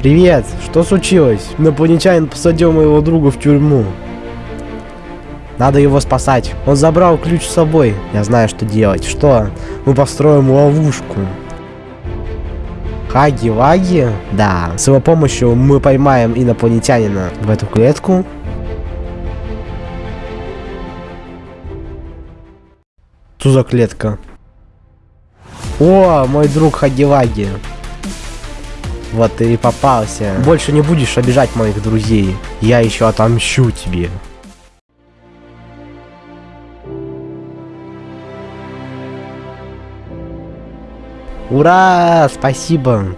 Привет, что случилось? Инопланетянин посадил моего друга в тюрьму. Надо его спасать. Он забрал ключ с собой. Я знаю, что делать. Что? Мы построим ловушку. Хаги-ваги? Да. С его помощью мы поймаем инопланетянина в эту клетку. Что за клетка? О, мой друг Хаги-ваги. Вот и попался. Больше не будешь обижать моих друзей. Я еще отомщу тебе. Ура! Спасибо!